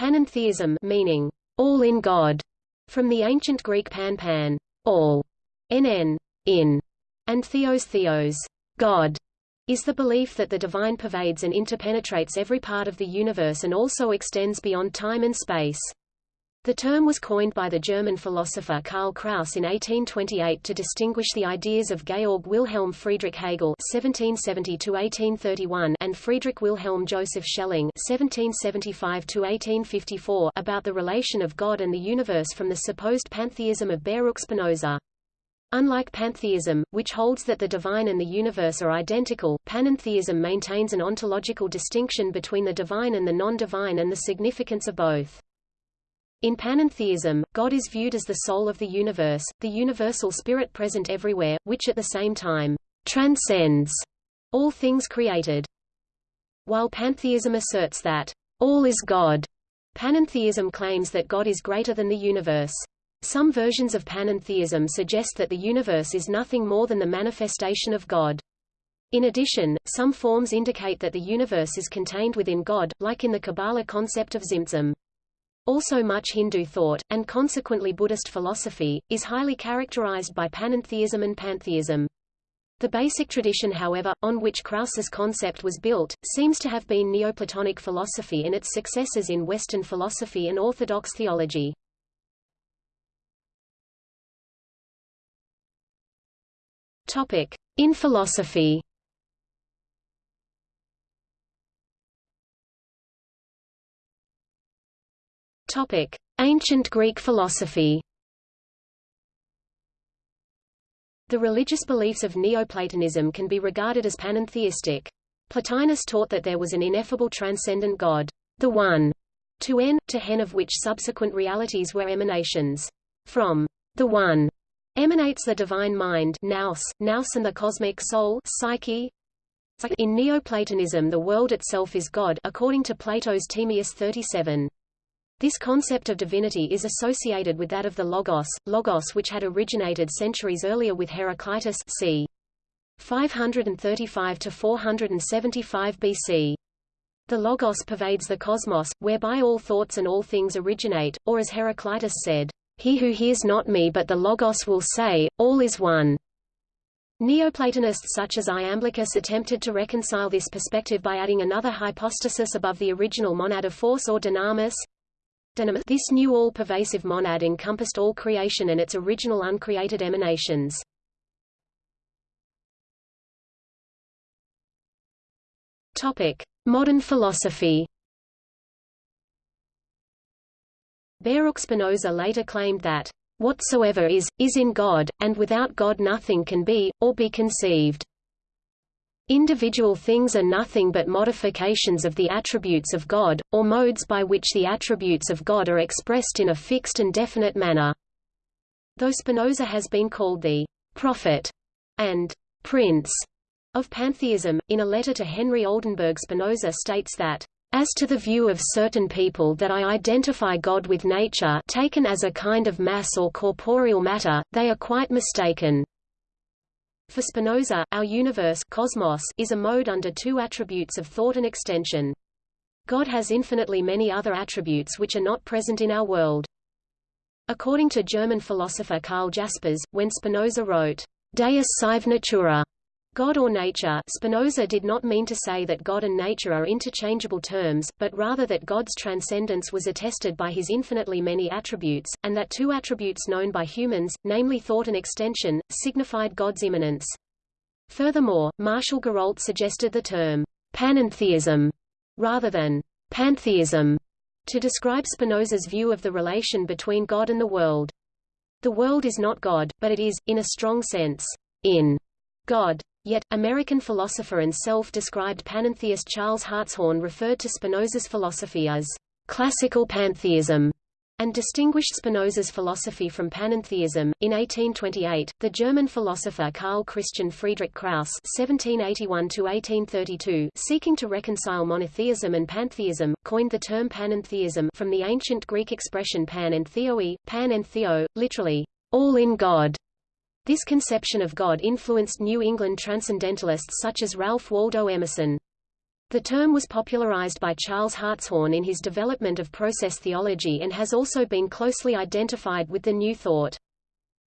Panentheism meaning all in God, from the ancient Greek pan pan, all, nn, in, and theos theos, God, is the belief that the divine pervades and interpenetrates every part of the universe and also extends beyond time and space. The term was coined by the German philosopher Karl Krause in 1828 to distinguish the ideas of Georg Wilhelm Friedrich Hegel (1770–1831) and Friedrich Wilhelm Joseph Schelling (1775–1854) about the relation of God and the universe from the supposed pantheism of Baruch Spinoza. Unlike pantheism, which holds that the divine and the universe are identical, panentheism maintains an ontological distinction between the divine and the non-divine and the significance of both. In panentheism, God is viewed as the soul of the universe, the universal spirit present everywhere, which at the same time transcends all things created. While pantheism asserts that all is God, panentheism claims that God is greater than the universe. Some versions of panentheism suggest that the universe is nothing more than the manifestation of God. In addition, some forms indicate that the universe is contained within God, like in the Kabbalah concept of Tzimtzum. Also much Hindu thought, and consequently Buddhist philosophy, is highly characterized by panentheism and pantheism. The basic tradition however, on which Krause's concept was built, seems to have been Neoplatonic philosophy and its successors in Western philosophy and Orthodox theology. In philosophy Topic: Ancient Greek philosophy. The religious beliefs of Neoplatonism can be regarded as panentheistic. Plotinus taught that there was an ineffable transcendent God, the One, to n, to hen of which subsequent realities were emanations. From the One emanates the divine mind nous, nous and the cosmic soul psyche. In Neoplatonism the world itself is God according to Plato's Timaeus 37. This concept of divinity is associated with that of the Logos, Logos which had originated centuries earlier with Heraclitus c. 535 to 475 BC. The Logos pervades the cosmos, whereby all thoughts and all things originate, or as Heraclitus said, he who hears not me but the Logos will say, all is one. Neoplatonists such as Iamblichus attempted to reconcile this perspective by adding another hypostasis above the original monad of force or dynamis. This new all-pervasive monad encompassed all creation and its original uncreated emanations. Topic: Modern philosophy. Baruch Spinoza later claimed that, "...whatsoever is, is in God, and without God nothing can be, or be conceived." Individual things are nothing but modifications of the attributes of God, or modes by which the attributes of God are expressed in a fixed and definite manner. Though Spinoza has been called the prophet and prince of pantheism, in a letter to Henry Oldenburg Spinoza states that as to the view of certain people that I identify God with nature taken as a kind of mass or corporeal matter, they are quite mistaken. For Spinoza, our universe cosmos is a mode under two attributes of thought and extension. God has infinitely many other attributes which are not present in our world. According to German philosopher Karl Jaspers, when Spinoza wrote, Deus sive natura, God or nature Spinoza did not mean to say that God and nature are interchangeable terms, but rather that God's transcendence was attested by his infinitely many attributes, and that two attributes known by humans, namely thought and extension, signified God's immanence. Furthermore, Martial Guéroult suggested the term panentheism rather than pantheism to describe Spinoza's view of the relation between God and the world. The world is not God, but it is, in a strong sense, in God. Yet, American philosopher and self-described panentheist Charles Hartshorne referred to Spinoza's philosophy as classical pantheism and distinguished Spinoza's philosophy from panentheism. In 1828, the German philosopher Karl Christian Friedrich Krause (1781–1832), seeking to reconcile monotheism and pantheism, coined the term panentheism from the ancient Greek expression pan and theoi, pan and theo, literally all in God. This conception of God influenced New England transcendentalists such as Ralph Waldo Emerson. The term was popularized by Charles Hartshorne in his development of process theology and has also been closely identified with the New Thought.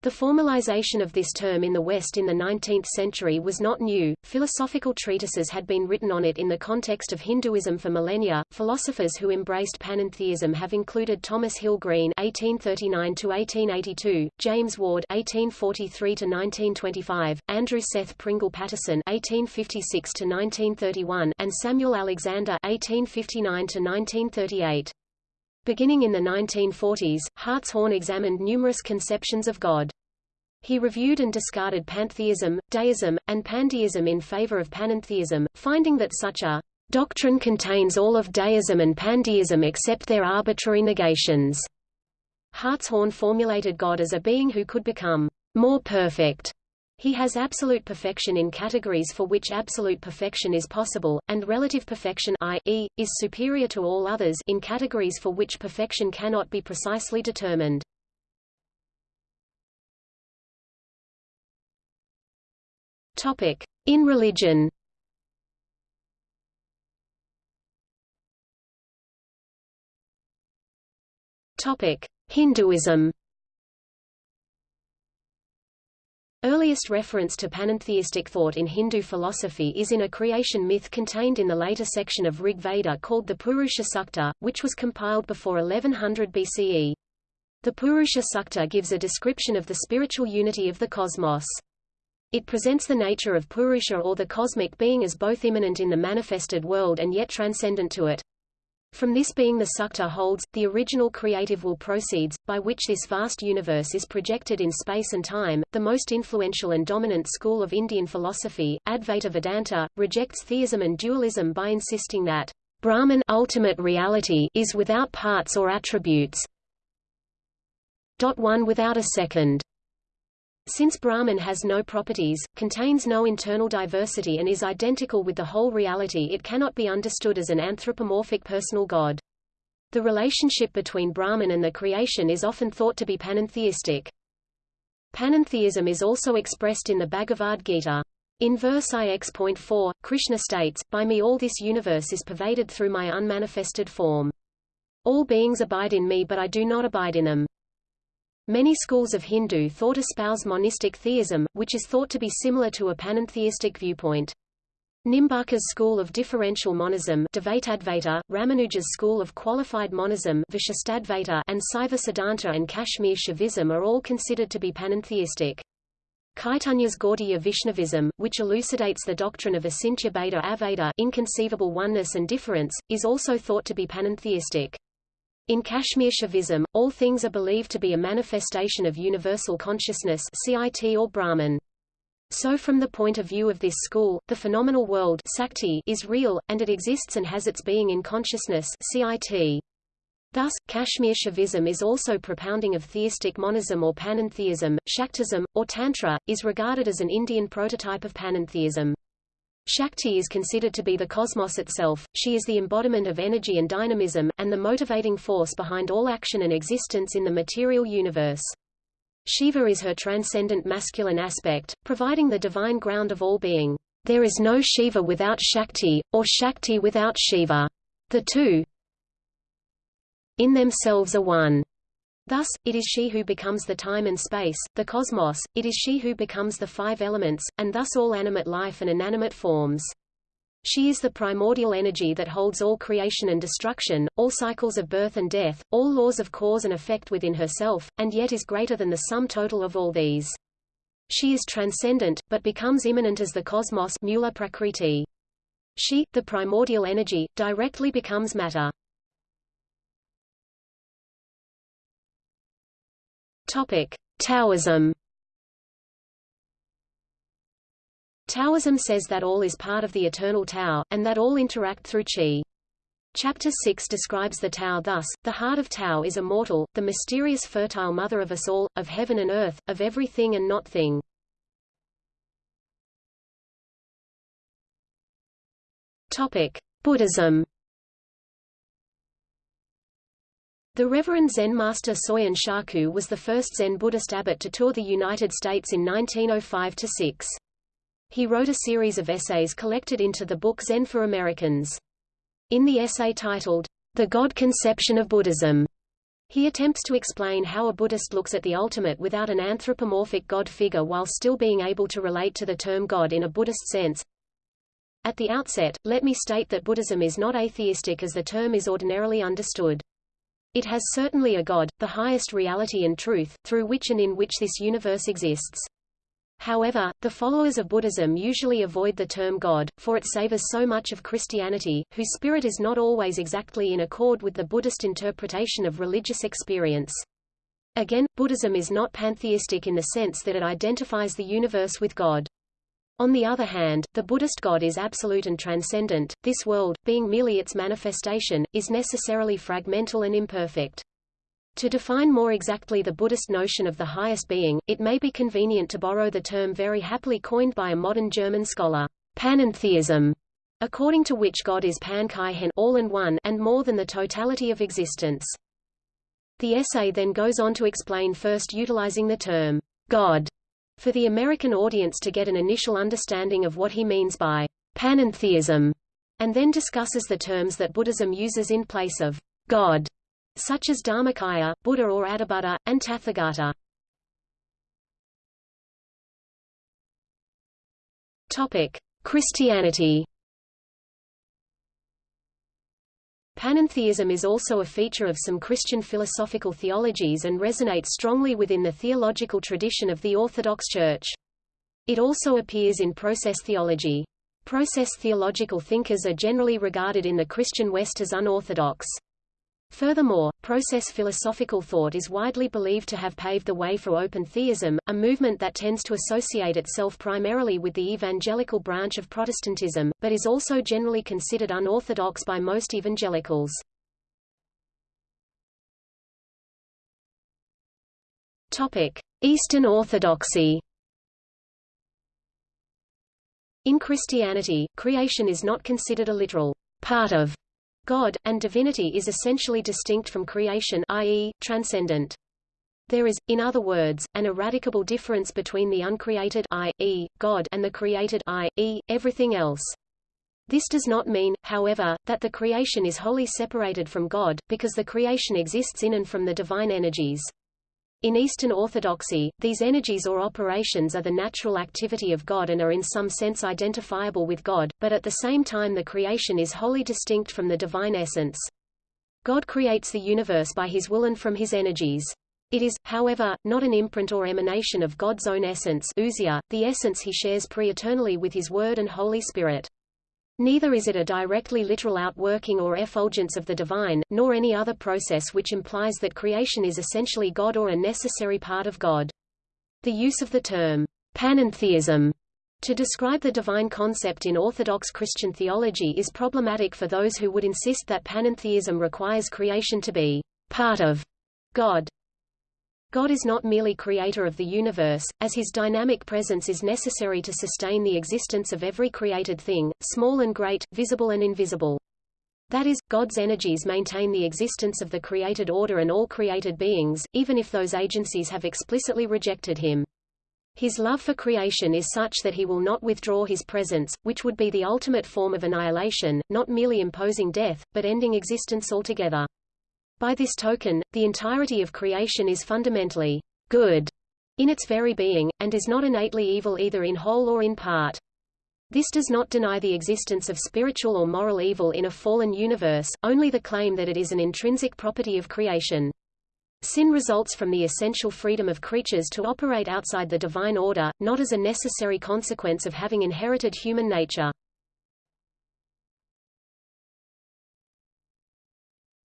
The formalization of this term in the West in the 19th century was not new. Philosophical treatises had been written on it in the context of Hinduism for millennia. Philosophers who embraced panentheism have included Thomas Hill Green (1839–1882), James Ward (1843–1925), Andrew Seth Pringle Pattison (1856–1931), and Samuel Alexander (1859–1938). Beginning in the 1940s, Hartshorne examined numerous conceptions of God. He reviewed and discarded pantheism, deism, and pandeism in favor of panentheism, finding that such a doctrine contains all of deism and pandeism except their arbitrary negations. Hartshorne formulated God as a being who could become more perfect he has absolute perfection in categories for which absolute perfection is possible, and relative perfection i.e., is superior to all others in categories for which perfection cannot be precisely determined. Topic: In religion. Topic: Hinduism. Earliest reference to panentheistic thought in Hindu philosophy is in a creation myth contained in the later section of Rig Veda called the Purusha Sukta, which was compiled before 1100 BCE. The Purusha Sukta gives a description of the spiritual unity of the cosmos. It presents the nature of Purusha or the cosmic being as both immanent in the manifested world and yet transcendent to it. From this being the sukta holds, the original creative will proceeds, by which this vast universe is projected in space and time. The most influential and dominant school of Indian philosophy, Advaita Vedanta, rejects theism and dualism by insisting that Brahman ultimate reality is without parts or attributes. One without a second. Since Brahman has no properties, contains no internal diversity and is identical with the whole reality it cannot be understood as an anthropomorphic personal god. The relationship between Brahman and the creation is often thought to be panentheistic. Panentheism is also expressed in the Bhagavad Gita. In verse ix.4, Krishna states, By me all this universe is pervaded through my unmanifested form. All beings abide in me but I do not abide in them. Many schools of Hindu thought espouse monistic theism, which is thought to be similar to a panentheistic viewpoint. Nimbarka's school of differential monism Ramanuja's school of qualified monism and Saiva Siddhanta and Kashmir Shaivism are all considered to be panentheistic. Chaitanya's Gaudiya Vaishnavism, which elucidates the doctrine of Achintya Bheda Abheda inconceivable oneness and difference, is also thought to be panentheistic. In Kashmir Shaivism, all things are believed to be a manifestation of universal consciousness CIT or Brahman. So from the point of view of this school, the phenomenal world Sakti is real, and it exists and has its being in consciousness CIT. Thus, Kashmir Shaivism is also propounding of theistic monism or panentheism, Shaktism, or Tantra, is regarded as an Indian prototype of panentheism. Shakti is considered to be the cosmos itself, she is the embodiment of energy and dynamism, and the motivating force behind all action and existence in the material universe. Shiva is her transcendent masculine aspect, providing the divine ground of all being. There is no Shiva without Shakti, or Shakti without Shiva. The two in themselves are one. Thus, it is she who becomes the time and space, the cosmos, it is she who becomes the five elements, and thus all animate life and inanimate forms. She is the primordial energy that holds all creation and destruction, all cycles of birth and death, all laws of cause and effect within herself, and yet is greater than the sum total of all these. She is transcendent, but becomes immanent as the cosmos mula prakriti. She, the primordial energy, directly becomes matter. Topic: Taoism. Taoism says that all is part of the eternal Tao, and that all interact through Qi. Chapter 6 describes the Tao thus, the heart of Tao is immortal, the mysterious fertile mother of us all, of heaven and earth, of everything and not thing. Topic: Buddhism. The Reverend Zen master Soyen Shaku was the first Zen Buddhist abbot to tour the United States in 1905–6. He wrote a series of essays collected into the book Zen for Americans. In the essay titled, The God Conception of Buddhism, he attempts to explain how a Buddhist looks at the ultimate without an anthropomorphic God figure while still being able to relate to the term God in a Buddhist sense. At the outset, let me state that Buddhism is not atheistic as the term is ordinarily understood. It has certainly a God, the highest reality and truth, through which and in which this universe exists. However, the followers of Buddhism usually avoid the term God, for it savors so much of Christianity, whose spirit is not always exactly in accord with the Buddhist interpretation of religious experience. Again, Buddhism is not pantheistic in the sense that it identifies the universe with God. On the other hand, the Buddhist God is absolute and transcendent, this world, being merely its manifestation, is necessarily fragmental and imperfect. To define more exactly the Buddhist notion of the highest being, it may be convenient to borrow the term very happily coined by a modern German scholar, panentheism, according to which God is pan kai all and one and more than the totality of existence. The essay then goes on to explain first utilizing the term God for the American audience to get an initial understanding of what he means by panentheism, and then discusses the terms that Buddhism uses in place of God such as Dharmakaya, Buddha or Adibuddha, and Tathagata. Topic: Christianity. Panentheism is also a feature of some Christian philosophical theologies and resonates strongly within the theological tradition of the Orthodox Church. It also appears in process theology. Process theological thinkers are generally regarded in the Christian West as unorthodox. Furthermore, process philosophical thought is widely believed to have paved the way for open theism, a movement that tends to associate itself primarily with the evangelical branch of Protestantism, but is also generally considered unorthodox by most evangelicals. Topic: Eastern Orthodoxy. In Christianity, creation is not considered a literal part of God, and divinity is essentially distinct from creation i.e., transcendent. There is, in other words, an eradicable difference between the uncreated i.e., God and the created i.e., everything else. This does not mean, however, that the creation is wholly separated from God, because the creation exists in and from the divine energies. In Eastern Orthodoxy, these energies or operations are the natural activity of God and are in some sense identifiable with God, but at the same time the creation is wholly distinct from the divine essence. God creates the universe by his will and from his energies. It is, however, not an imprint or emanation of God's own essence ousia, the essence he shares pre-eternally with his Word and Holy Spirit. Neither is it a directly literal outworking or effulgence of the divine, nor any other process which implies that creation is essentially God or a necessary part of God. The use of the term panentheism to describe the divine concept in Orthodox Christian theology is problematic for those who would insist that panentheism requires creation to be part of God. God is not merely creator of the universe, as his dynamic presence is necessary to sustain the existence of every created thing, small and great, visible and invisible. That is, God's energies maintain the existence of the created order and all created beings, even if those agencies have explicitly rejected him. His love for creation is such that he will not withdraw his presence, which would be the ultimate form of annihilation, not merely imposing death, but ending existence altogether. By this token, the entirety of creation is fundamentally good in its very being, and is not innately evil either in whole or in part. This does not deny the existence of spiritual or moral evil in a fallen universe, only the claim that it is an intrinsic property of creation. Sin results from the essential freedom of creatures to operate outside the divine order, not as a necessary consequence of having inherited human nature.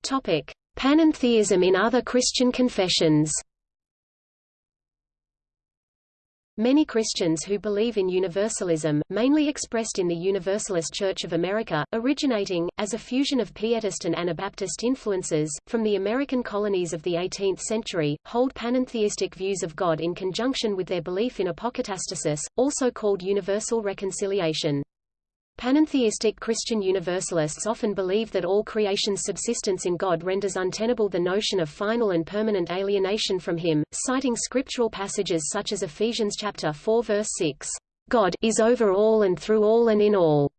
Topic: Panentheism in other Christian confessions Many Christians who believe in universalism, mainly expressed in the Universalist Church of America, originating, as a fusion of Pietist and Anabaptist influences, from the American colonies of the 18th century, hold panentheistic views of God in conjunction with their belief in apokatastasis, also called universal reconciliation. Panentheistic Christian Universalists often believe that all creation's subsistence in God renders untenable the notion of final and permanent alienation from him, citing scriptural passages such as Ephesians chapter 4 verse 6. God is over all and through all and in all,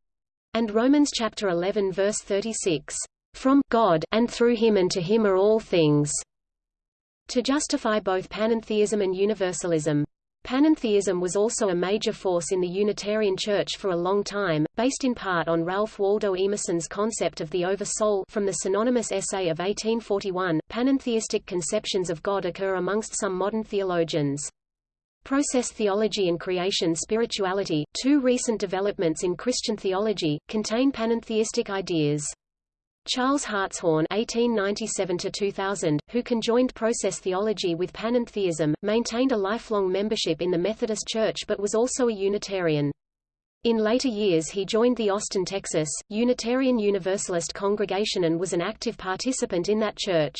and Romans chapter 11 verse 36, from God and through him and to him are all things, to justify both panentheism and universalism. Panentheism was also a major force in the Unitarian Church for a long time, based in part on Ralph Waldo Emerson's concept of the Over-Soul from the synonymous essay of 1841. Panentheistic conceptions of God occur amongst some modern theologians. Process theology and creation spirituality, two recent developments in Christian theology, contain panentheistic ideas. Charles Hartshorne (1897–2000), who conjoined process theology with panentheism, maintained a lifelong membership in the Methodist Church but was also a Unitarian. In later years he joined the Austin, Texas, Unitarian Universalist congregation and was an active participant in that church.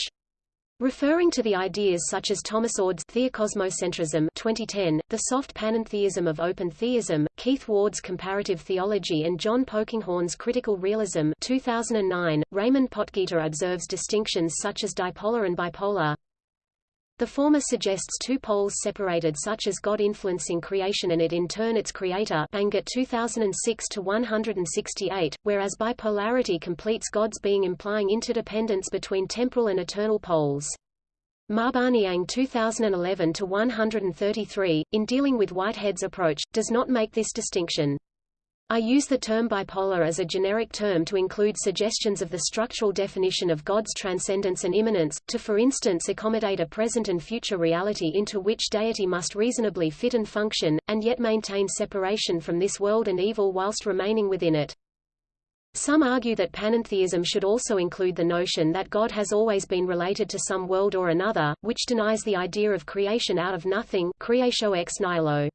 Referring to the ideas such as Thomas Oord's theocosmocentrism 2010, the soft panentheism of open theism, Keith Ward's comparative theology and John Polkinghorne's critical realism 2009, Raymond Potgieter observes distinctions such as dipolar and bipolar. The former suggests two poles separated such as God influencing creation and it in turn its creator Bangert 2006-168, whereas bipolarity completes God's being implying interdependence between temporal and eternal poles. Mabaniang 2011-133, in dealing with Whitehead's approach, does not make this distinction. I use the term bipolar as a generic term to include suggestions of the structural definition of God's transcendence and immanence, to for instance accommodate a present and future reality into which deity must reasonably fit and function, and yet maintain separation from this world and evil whilst remaining within it. Some argue that panentheism should also include the notion that God has always been related to some world or another, which denies the idea of creation out of nothing creatio ex nihilo.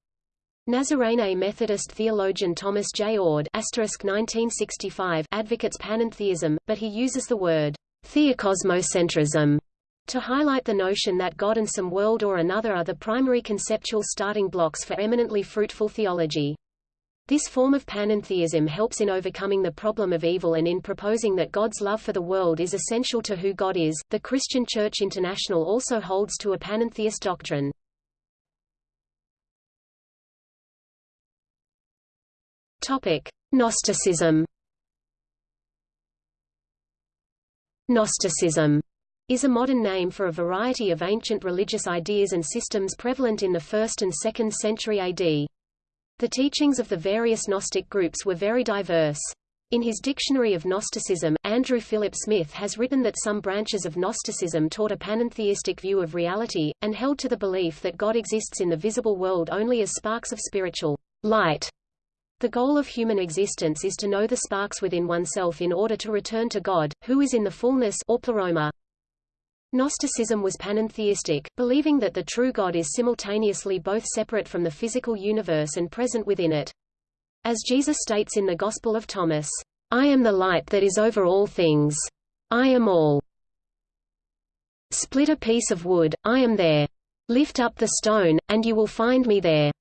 Nazarene Methodist theologian Thomas J. Oord (1965) advocates panentheism, but he uses the word theocosmocentrism to highlight the notion that God and some world or another are the primary conceptual starting blocks for eminently fruitful theology. This form of panentheism helps in overcoming the problem of evil and in proposing that God's love for the world is essential to who God is. The Christian Church International also holds to a panentheist doctrine. Topic: Gnosticism. Gnosticism is a modern name for a variety of ancient religious ideas and systems prevalent in the 1st and 2nd century AD. The teachings of the various Gnostic groups were very diverse. In his Dictionary of Gnosticism, Andrew Philip Smith has written that some branches of Gnosticism taught a panentheistic view of reality, and held to the belief that God exists in the visible world only as sparks of spiritual light the goal of human existence is to know the sparks within oneself in order to return to God, who is in the fullness or pleroma. Gnosticism was panentheistic, believing that the true God is simultaneously both separate from the physical universe and present within it. As Jesus states in the Gospel of Thomas, I am the light that is over all things. I am all. Split a piece of wood, I am there. Lift up the stone, and you will find me there.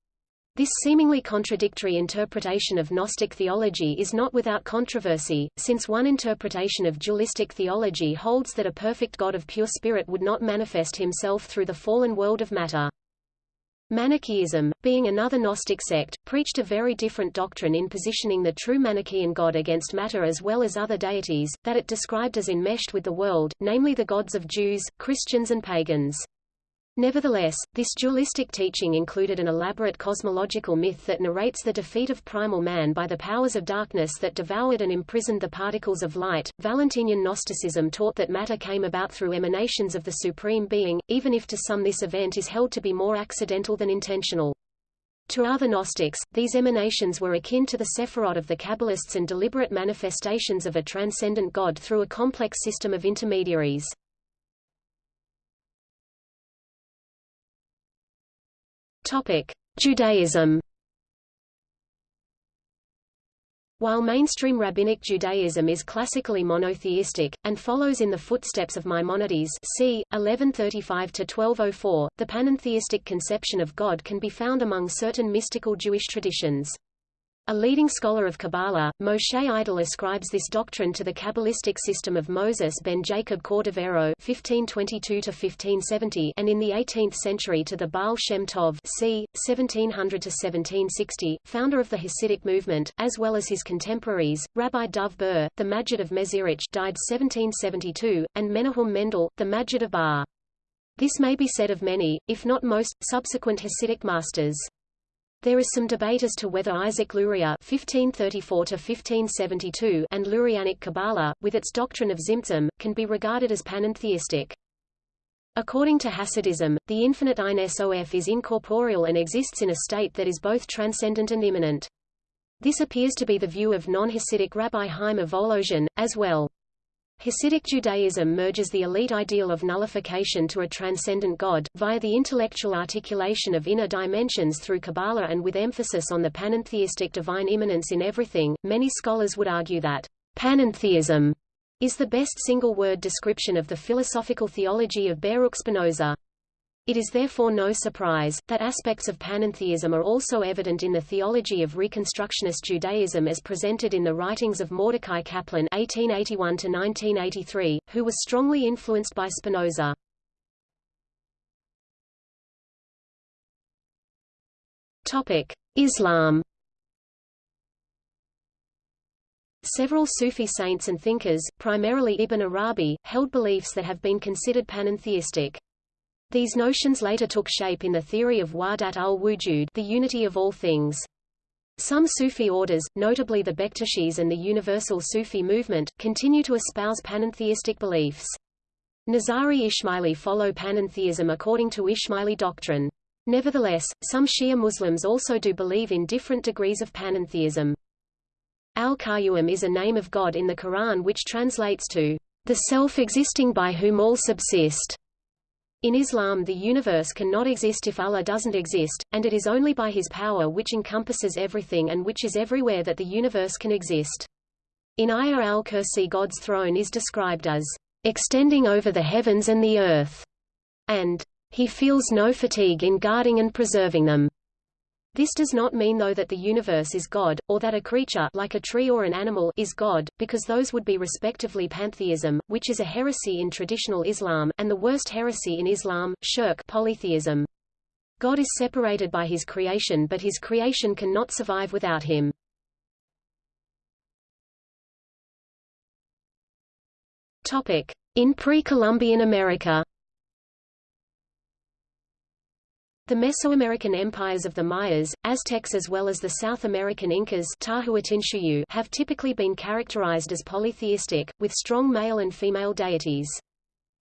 This seemingly contradictory interpretation of Gnostic theology is not without controversy, since one interpretation of dualistic theology holds that a perfect God of pure spirit would not manifest himself through the fallen world of matter. Manichaeism, being another Gnostic sect, preached a very different doctrine in positioning the true Manichaean God against matter as well as other deities, that it described as enmeshed with the world, namely the gods of Jews, Christians and pagans. Nevertheless, this dualistic teaching included an elaborate cosmological myth that narrates the defeat of primal man by the powers of darkness that devoured and imprisoned the particles of light. Valentinian Gnosticism taught that matter came about through emanations of the Supreme Being, even if to some this event is held to be more accidental than intentional. To other Gnostics, these emanations were akin to the Sephirot of the Kabbalists and deliberate manifestations of a transcendent God through a complex system of intermediaries. Topic: Judaism. While mainstream rabbinic Judaism is classically monotheistic, and follows in the footsteps of Maimonides c. 1135–1204, the panentheistic conception of God can be found among certain mystical Jewish traditions. A leading scholar of Kabbalah, Moshe Idel ascribes this doctrine to the Kabbalistic system of Moses ben Jacob Cordovero (1522–1570) and in the 18th century to the Baal Shem Tov c. 1700–1760, founder of the Hasidic movement, as well as his contemporaries, Rabbi Dov Ber, the Maggid of Mezirich died 1772, and Menachem Mendel, the Maggid of Bar. This may be said of many, if not most, subsequent Hasidic masters. There is some debate as to whether Isaac Luria (1534–1572) and Lurianic Kabbalah, with its doctrine of Tzimtzum, can be regarded as panentheistic. According to Hasidism, the infinite Ein Sof is incorporeal and exists in a state that is both transcendent and immanent. This appears to be the view of non-Hasidic Rabbi Chaim of Volozhin, as well. Hasidic Judaism merges the elite ideal of nullification to a transcendent God, via the intellectual articulation of inner dimensions through Kabbalah and with emphasis on the panentheistic divine immanence in everything. Many scholars would argue that panentheism is the best single-word description of the philosophical theology of Baruch Spinoza. It is therefore no surprise, that aspects of panentheism are also evident in the theology of Reconstructionist Judaism as presented in the writings of Mordecai Kaplan (1881–1983), who was strongly influenced by Spinoza. Topic: Islam. Several Sufi saints and thinkers, primarily Ibn Arabi, held beliefs that have been considered panentheistic. These notions later took shape in the theory of Wahdat al-Wujud the unity of all things. Some Sufi orders, notably the Bektashis and the Universal Sufi movement, continue to espouse panentheistic beliefs. Nizari Ismaili follow panentheism according to Ismaili doctrine. Nevertheless, some Shia Muslims also do believe in different degrees of panentheism. Al-Qayyum is a name of God in the Quran which translates to the self-existing by whom all subsist. In Islam the universe cannot exist if Allah doesn't exist, and it is only by his power which encompasses everything and which is everywhere that the universe can exist. In Ayah al-Kursi God's throne is described as extending over the heavens and the earth, and he feels no fatigue in guarding and preserving them. This does not mean though that the universe is God, or that a creature like a tree or an animal is God, because those would be respectively pantheism, which is a heresy in traditional Islam, and the worst heresy in Islam, shirk polytheism. God is separated by his creation but his creation cannot survive without him. In pre-Columbian America The Mesoamerican empires of the Mayas, Aztecs as well as the South American Incas have typically been characterized as polytheistic, with strong male and female deities.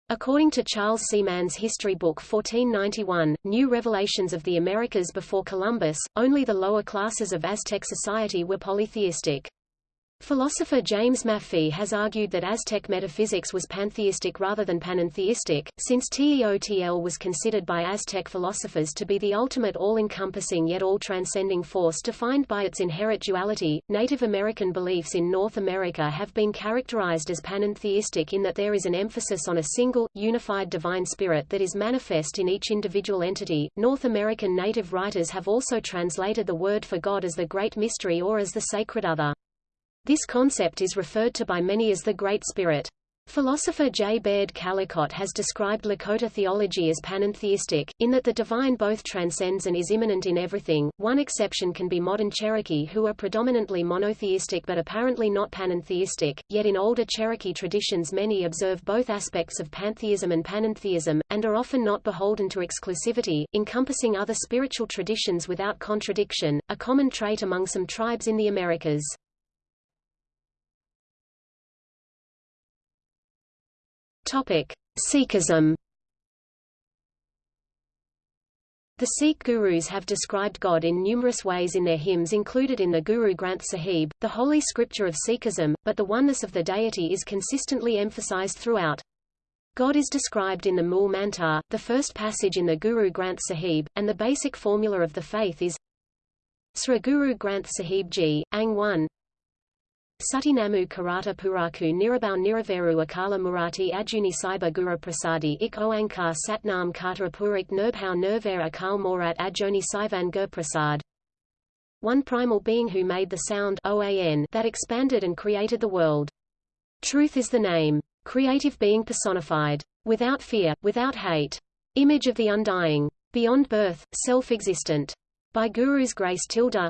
According to Charles C. Mann's History Book 1491, New Revelations of the Americas before Columbus, only the lower classes of Aztec society were polytheistic. Philosopher James Maffie has argued that Aztec metaphysics was pantheistic rather than panentheistic, since Teotl was considered by Aztec philosophers to be the ultimate all-encompassing yet all-transcending force defined by its inherent duality. Native American beliefs in North America have been characterized as panentheistic in that there is an emphasis on a single, unified divine spirit that is manifest in each individual entity. North American native writers have also translated the word for God as the Great Mystery or as the Sacred Other. This concept is referred to by many as the Great Spirit. Philosopher J. Baird Callicott has described Lakota theology as panentheistic, in that the divine both transcends and is immanent in everything. One exception can be modern Cherokee who are predominantly monotheistic but apparently not panentheistic, yet in older Cherokee traditions many observe both aspects of pantheism and panentheism, and are often not beholden to exclusivity, encompassing other spiritual traditions without contradiction, a common trait among some tribes in the Americas. Sikhism. The Sikh gurus have described God in numerous ways in their hymns included in the Guru Granth Sahib, the holy scripture of Sikhism, but the oneness of the deity is consistently emphasized throughout. God is described in the Mool Mantar, the first passage in the Guru Granth Sahib, and the basic formula of the faith is Sri Guru Granth Sahib Ji, Ang 1 Sutinamu Karata Puraku Nirabau Niraveru Akala Murati Ajuni Saiba Guru Prasadi Ik Oankar Satnam Kata Purik Nirbhau Nirvare Akal Morat Ajoni Saivan Gur Prasad one primal being who made the sound OAN that expanded and created the world. Truth is the name. Creative being personified. Without fear, without hate. Image of the undying. Beyond birth, self-existent. By Guru's grace tilde.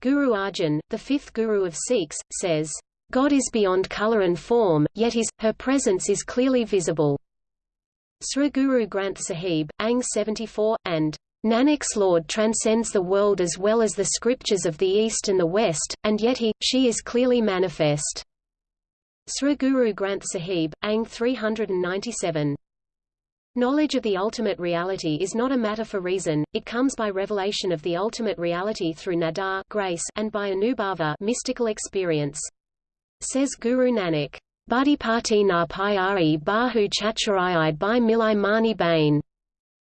Guru Arjan, the fifth guru of Sikhs, says, God is beyond color and form, yet his, her presence is clearly visible. Sri Guru Granth Sahib, Ang 74, and Nanak's Lord transcends the world as well as the scriptures of the East and the West, and yet he, she is clearly manifest. Sri Guru Granth Sahib, Ang 397. Knowledge of the ultimate reality is not a matter for reason, it comes by revelation of the ultimate reality through nadar grace and by anubhava mystical experience. Says Guru Nanak, Buddhipati na pyari bahu chacharai by milai mani bain.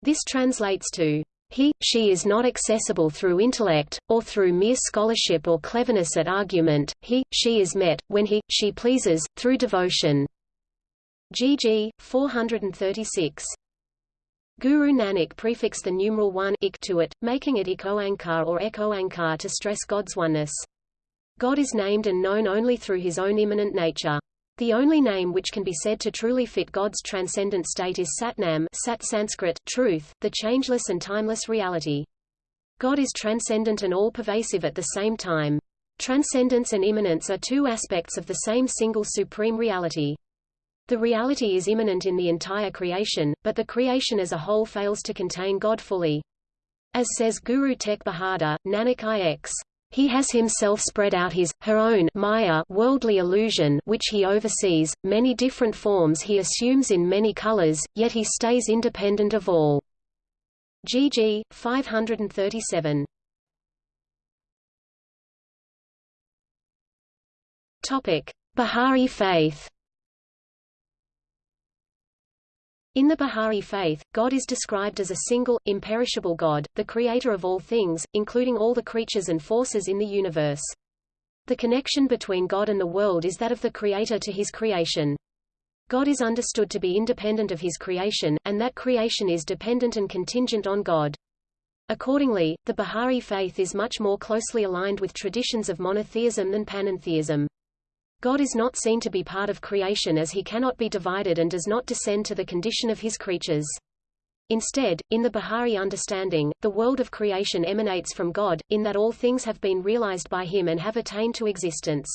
This translates to, he, she is not accessible through intellect, or through mere scholarship or cleverness at argument, he, she is met, when he, she pleases, through devotion. GG, 436. Guru Nanak prefixed the numeral 1 ik to it, making it ik oankar or ek oankar to stress God's oneness. God is named and known only through his own immanent nature. The only name which can be said to truly fit God's transcendent state is Satnam Sat Sanskrit, truth, the changeless and timeless reality. God is transcendent and all-pervasive at the same time. Transcendence and immanence are two aspects of the same single supreme reality. The reality is immanent in the entire creation, but the creation as a whole fails to contain God fully. As says Guru Tegh Bahadur, Nanak ix. He has himself spread out his, her own Maya worldly illusion which he oversees, many different forms he assumes in many colors, yet he stays independent of all. GG, 537 Bahá'í faith In the Bahá'í faith, God is described as a single, imperishable God, the creator of all things, including all the creatures and forces in the universe. The connection between God and the world is that of the creator to his creation. God is understood to be independent of his creation, and that creation is dependent and contingent on God. Accordingly, the Bahá'í faith is much more closely aligned with traditions of monotheism than panentheism. God is not seen to be part of creation as he cannot be divided and does not descend to the condition of his creatures. Instead, in the Bahá'í understanding, the world of creation emanates from God, in that all things have been realized by him and have attained to existence.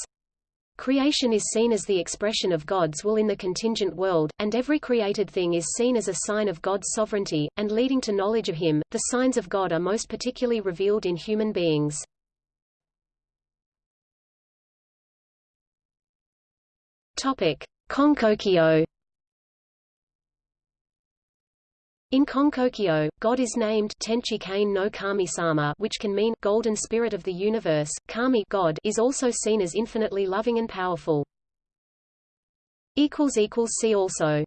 Creation is seen as the expression of God's will in the contingent world, and every created thing is seen as a sign of God's sovereignty, and leading to knowledge of Him. The signs of God are most particularly revealed in human beings. Topic: Konkokyo. In Konkokyo, God is named Tenchi Kane no Kami Sama, which can mean golden spirit of the universe. Kami God is also seen as infinitely loving and powerful. Equals equals see also.